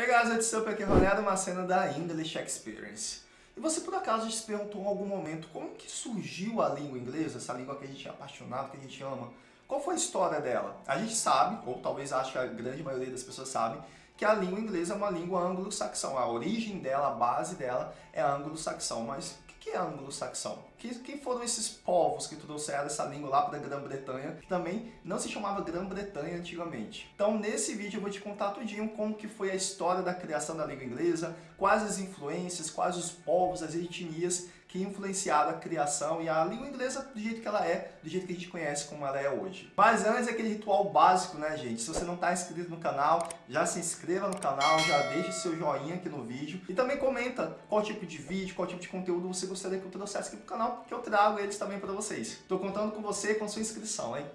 Hey guys, what's up? Aqui é uma cena da English Experience. E você por acaso se perguntou em algum momento como que surgiu a língua inglesa, essa língua que a gente é apaixonado, que a gente ama? Qual foi a história dela? A gente sabe, ou talvez acho que a grande maioria das pessoas sabe, que a língua inglesa é uma língua anglo-saxão. A origem dela, a base dela é anglo-saxão, mas que é anglo-saxão? Quem foram esses povos que trouxeram essa língua lá para a Grã-Bretanha, que também não se chamava Grã-Bretanha antigamente? Então, nesse vídeo eu vou te contar tudinho como que foi a história da criação da língua inglesa, quais as influências, quais os povos, as etnias que influenciaram a criação e a língua inglesa do jeito que ela é, do jeito que a gente conhece como ela é hoje. Mas antes, aquele ritual básico, né, gente? Se você não está inscrito no canal, já se inscreva no canal, já deixe seu joinha aqui no vídeo e também comenta qual tipo de vídeo, qual tipo de conteúdo você gostaria que eu trouxesse aqui pro canal, que eu trago eles também para vocês. Estou contando com você com sua inscrição, hein?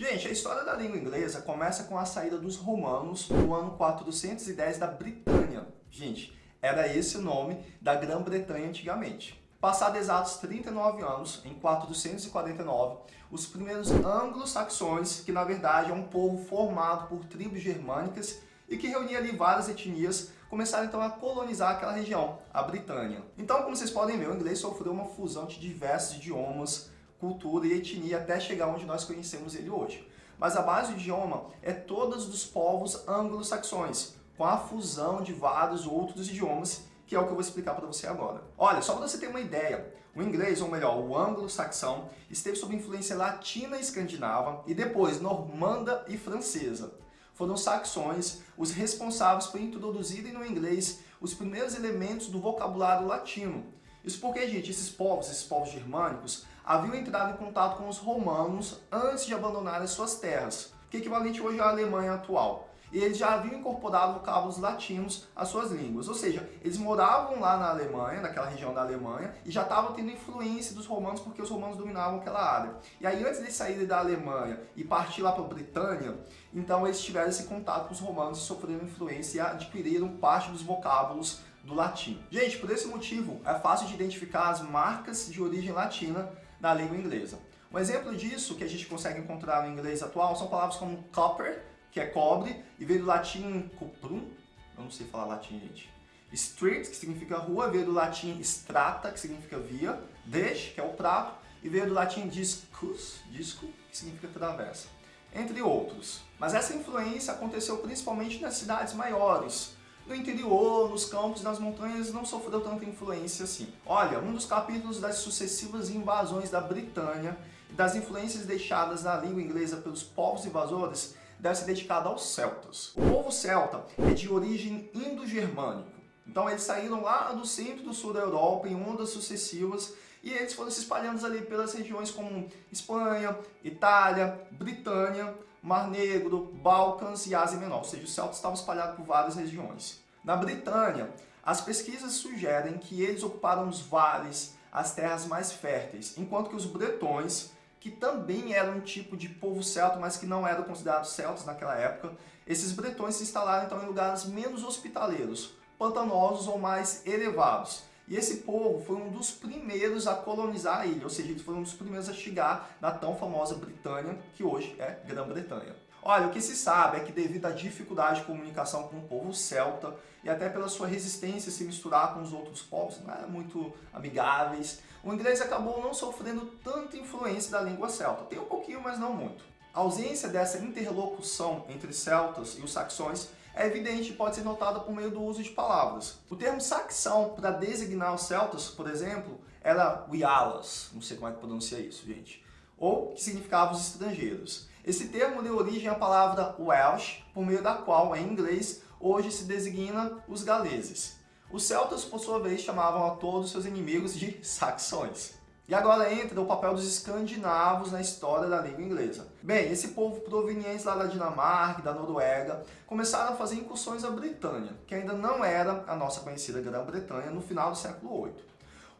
Gente, a história da língua inglesa começa com a saída dos romanos no ano 410 da Britânia. Gente, era esse o nome da Grã-Bretanha antigamente. Passados exatos 39 anos, em 449, os primeiros anglo-saxões, que na verdade é um povo formado por tribos germânicas e que reunia ali várias etnias, começaram então a colonizar aquela região, a Britânia. Então, como vocês podem ver, o inglês sofreu uma fusão de diversos idiomas, cultura e etnia até chegar onde nós conhecemos ele hoje. Mas a base do idioma é todos os povos anglo-saxões, com a fusão de vários outros idiomas, que é o que eu vou explicar para você agora. Olha, só para você ter uma ideia, o inglês, ou melhor, o anglo-saxão, esteve sob influência latina e escandinava e depois normanda e francesa. Foram os saxões os responsáveis por introduzirem no inglês os primeiros elementos do vocabulário latino. Isso porque, gente, esses povos, esses povos germânicos, haviam entrado em contato com os romanos antes de abandonarem suas terras, que é equivalente hoje à Alemanha atual. E eles já haviam incorporado vocábulos latinos às suas línguas, ou seja, eles moravam lá na Alemanha, naquela região da Alemanha, e já estavam tendo influência dos romanos porque os romanos dominavam aquela área. E aí antes de saírem da Alemanha e partir lá para a Britânia, então eles tiveram esse contato com os romanos e sofreram influência e adquiriram parte dos vocábulos do latim. Gente, por esse motivo, é fácil de identificar as marcas de origem latina da língua inglesa. Um exemplo disso que a gente consegue encontrar no inglês atual são palavras como copper, que é cobre, e veio do latim cuprum, eu não sei falar latim, gente. Street, que significa rua, veio do latim strata, que significa via, dish, que é o prato, e veio do latim discus, disco, que significa travessa, entre outros. Mas essa influência aconteceu principalmente nas cidades maiores, no interior, nos campos, nas montanhas, não sofreu tanta influência assim. Olha, um dos capítulos das sucessivas invasões da Britânia e das influências deixadas na língua inglesa pelos povos invasores deve ser dedicado aos celtas. O povo celta é de origem indo-germânico. Então eles saíram lá do centro do sul da Europa em ondas sucessivas e eles foram se espalhando ali pelas regiões como Espanha, Itália, Britânia, Mar Negro, Balcãs e Ásia Menor, ou seja, os celtas estavam espalhados por várias regiões. Na Britânia, as pesquisas sugerem que eles ocuparam os vales, as terras mais férteis, enquanto que os bretões, que também eram um tipo de povo celta, mas que não eram considerados celtas naquela época, esses bretões se instalaram então em lugares menos hospitaleiros, pantanosos ou mais elevados, e esse povo foi um dos primeiros a colonizar a ilha, ou seja, eles foram um dos primeiros a chegar na tão famosa Britânia, que hoje é Grã-Bretanha. Olha, o que se sabe é que devido à dificuldade de comunicação com o povo celta e até pela sua resistência a se misturar com os outros povos, não eram muito amigáveis, o inglês acabou não sofrendo tanta influência da língua celta. Tem um pouquinho, mas não muito. A ausência dessa interlocução entre celtas e os saxões é evidente e pode ser notada por meio do uso de palavras. O termo saxão para designar os celtas, por exemplo, era Wialas, não sei como é que pronuncia isso, gente, ou que significava os estrangeiros. Esse termo deu origem à palavra Welsh, por meio da qual, em inglês, hoje se designa os galeses. Os celtas, por sua vez, chamavam a todos seus inimigos de saxões. E agora entra o papel dos escandinavos na história da língua inglesa. Bem, esse povo proveniente lá da Dinamarca e da Noruega começaram a fazer incursões à Britânia, que ainda não era a nossa conhecida Grã-Bretanha no final do século VIII,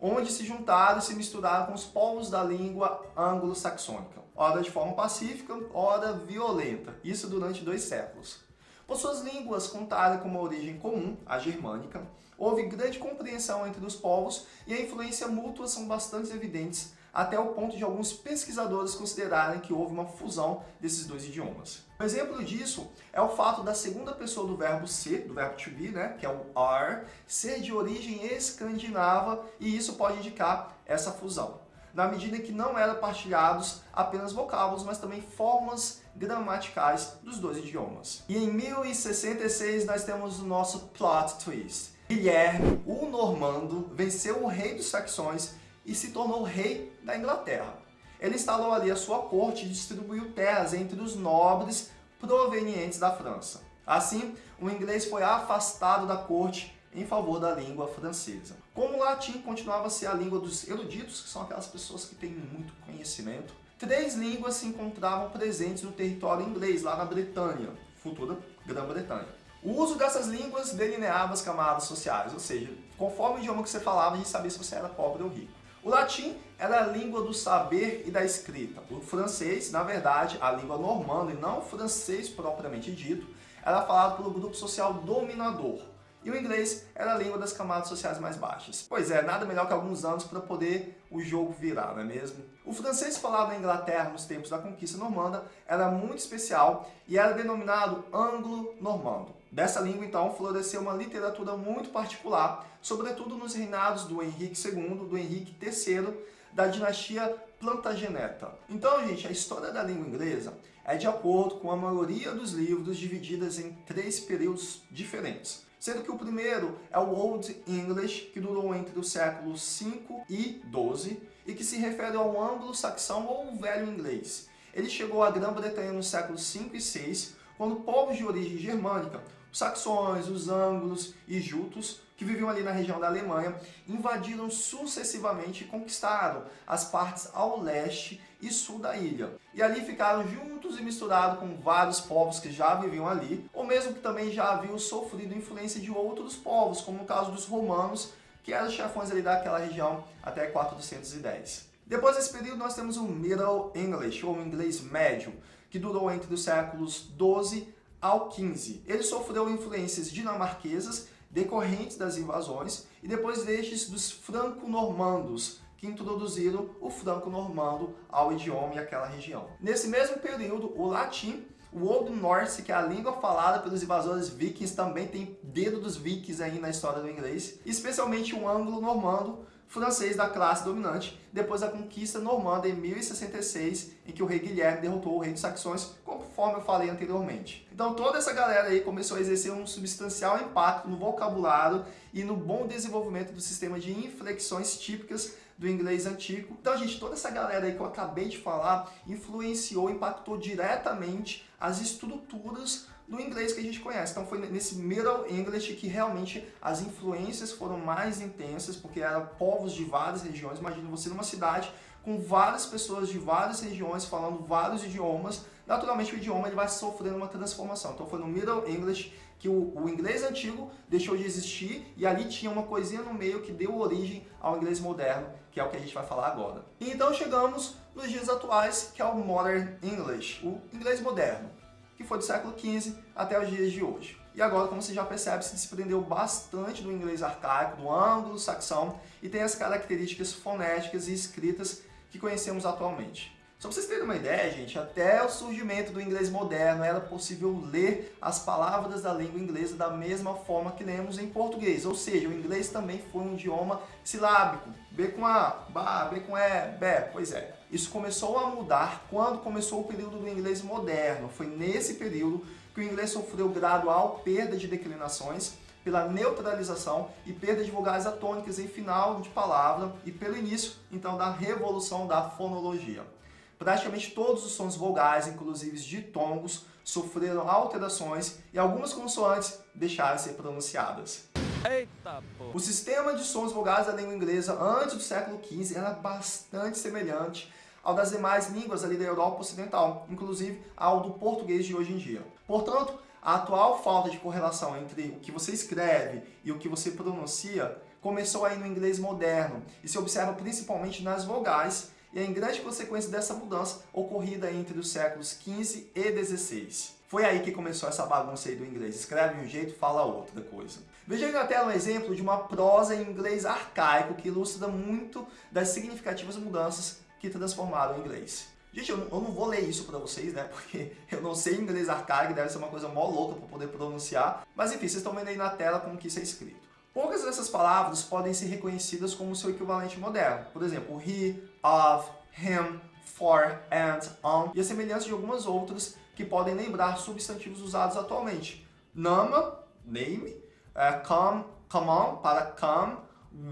onde se juntaram e se misturaram com os povos da língua anglo-saxônica, ora de forma pacífica, ora violenta, isso durante dois séculos. Por suas línguas contarem com uma origem comum, a germânica, houve grande compreensão entre os povos e a influência mútua são bastante evidentes até o ponto de alguns pesquisadores considerarem que houve uma fusão desses dois idiomas. Um exemplo disso é o fato da segunda pessoa do verbo ser, do verbo to be, né, que é o are, ser de origem escandinava e isso pode indicar essa fusão. Na medida que não eram partilhados apenas vocábulos, mas também formas gramaticais dos dois idiomas. E em 1066 nós temos o nosso plot twist. Guilherme, o normando, venceu o rei dos saxões e se tornou rei da Inglaterra. Ele instalou ali a sua corte e distribuiu terras entre os nobres provenientes da França. Assim, o inglês foi afastado da corte em favor da língua francesa. Como o latim continuava a ser a língua dos eruditos, que são aquelas pessoas que têm muito conhecimento, três línguas se encontravam presentes no território inglês, lá na Bretanha, futura Grã-Bretanha. O uso dessas línguas delineava as camadas sociais, ou seja, conforme o idioma que você falava, a gente sabia se você era pobre ou rico. O latim era a língua do saber e da escrita. O francês, na verdade, a língua normanda e não o francês propriamente dito, era falado pelo grupo social dominador. E o inglês era a língua das camadas sociais mais baixas. Pois é, nada melhor que alguns anos para poder o jogo virar, não é mesmo? O francês falado na Inglaterra nos tempos da conquista normanda era muito especial e era denominado anglo-normando. Dessa língua, então, floresceu uma literatura muito particular, sobretudo nos reinados do Henrique II, do Henrique III, da dinastia Plantageneta. Então, gente, a história da língua inglesa é de acordo com a maioria dos livros divididas em três períodos diferentes sendo que o primeiro é o Old English, que durou entre os séculos 5 e 12, e que se refere ao anglo-saxão ou velho inglês. Ele chegou à Grã-Bretanha nos séculos 5 e 6, quando povos de origem germânica, os saxões, os anglos e jutos, que viviam ali na região da Alemanha, invadiram sucessivamente e conquistaram as partes ao leste e sul da ilha. E ali ficaram juntos e misturados com vários povos que já viviam ali, mesmo que também já haviam sofrido influência de outros povos, como no caso dos romanos, que eram chefões ali daquela região até 410. Depois desse período nós temos o Middle English, ou inglês médio, que durou entre os séculos 12 ao 15. Ele sofreu influências dinamarquesas decorrentes das invasões e depois destes dos franco-normandos, que introduziram o franco-normando ao idioma e àquela região. Nesse mesmo período, o latim, o Old Norse, que é a língua falada pelos invasores vikings, também tem dedo dos vikings aí na história do inglês, especialmente o anglo-normando, francês da classe dominante, depois da conquista normanda em 1066, em que o rei Guilherme derrotou o rei dos saxões, conforme eu falei anteriormente. Então toda essa galera aí começou a exercer um substancial impacto no vocabulário e no bom desenvolvimento do sistema de inflexões típicas do inglês antigo. Então, gente, toda essa galera aí que eu acabei de falar influenciou, impactou diretamente as estruturas do inglês que a gente conhece. Então foi nesse Middle English que realmente as influências foram mais intensas, porque eram povos de várias regiões. Imagina você numa cidade com várias pessoas de várias regiões falando vários idiomas, naturalmente o idioma ele vai sofrendo uma transformação. Então foi no Middle English que o, o, inglês antigo deixou de existir e ali tinha uma coisinha no meio que deu origem ao inglês moderno, que é o que a gente vai falar agora. E então chegamos nos dias atuais, que é o Modern English, o inglês moderno que foi do século XV até os dias de hoje. E agora, como você já percebe, se desprendeu bastante do inglês arcaico, do anglo-saxão, e tem as características fonéticas e escritas que conhecemos atualmente. Só para vocês terem uma ideia, gente, até o surgimento do inglês moderno era possível ler as palavras da língua inglesa da mesma forma que lemos em português. Ou seja, o inglês também foi um idioma silábico. B com A, ba, B com E, B, pois é. Isso começou a mudar quando começou o período do inglês moderno. Foi nesse período que o inglês sofreu gradual perda de declinações pela neutralização e perda de vogais atônicas em final de palavra e pelo início, então, da revolução da fonologia. Praticamente todos os sons vogais, inclusive ditongos, sofreram alterações e algumas consoantes deixaram de ser pronunciadas. Eita, O sistema de sons vogais da língua inglesa antes do século XV era bastante semelhante ao das demais línguas ali da Europa Ocidental, inclusive ao do português de hoje em dia. Portanto, a atual falta de correlação entre o que você escreve e o que você pronuncia começou aí no inglês moderno e se observa principalmente nas vogais e é em grande consequência dessa mudança ocorrida entre os séculos XV e XVI. Foi aí que começou essa bagunça aí do inglês. Escreve um jeito, fala outra coisa. Veja aí na tela um exemplo de uma prosa em inglês arcaico que ilustra muito das significativas mudanças que transformaram o inglês. Gente, eu não, vou ler isso para vocês, né? Porque eu não sei inglês arcaico, deve ser uma coisa mó louca para poder pronunciar. Mas enfim, vocês estão vendo aí na tela como que isso é escrito. Poucas dessas palavras podem ser reconhecidas como seu equivalente moderno. Por exemplo, he, of, him, for, and, on, e a semelhança de algumas outras que podem lembrar substantivos usados atualmente. Nama, name, uh, come, come on, para come,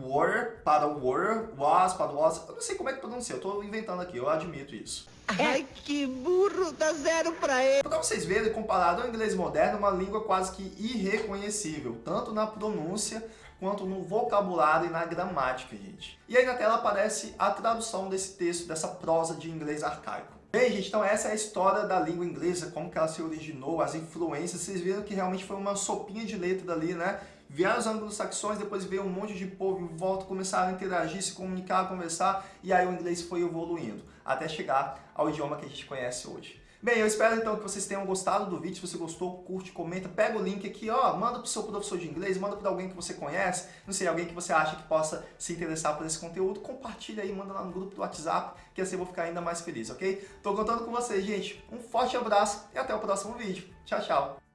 were, para were, was, para was. Eu não sei como é que pronuncia, eu estou inventando aqui, eu admito isso. Ai, que burro, dá zero pra ele. Para vocês verem, comparado ao inglês moderno, é uma língua quase que irreconhecível, tanto na pronúncia quanto no vocabulário e na gramática, gente. E aí na tela aparece a tradução desse texto, dessa prosa de inglês arcaico. Bem, gente, então essa é a história da língua inglesa, como que ela se originou, as influências. Vocês viram que realmente foi uma sopinha de letra dali, né? Vieram os anglo-saxões, depois veio um monte de povo em volta, começaram a interagir, se comunicar, conversar, e aí o inglês foi evoluindo, até chegar ao idioma que a gente conhece hoje. Bem, eu espero então que vocês tenham gostado do vídeo. Se você gostou, curte, comenta, pega o link aqui, ó, manda pro seu professor de inglês, manda para alguém que você conhece, não sei, alguém que você acha que possa se interessar por esse conteúdo, compartilha aí, manda lá no grupo do WhatsApp, que assim eu vou ficar ainda mais feliz, ok? Tô contando com vocês, gente. Um forte abraço e até o próximo vídeo. Tchau, tchau!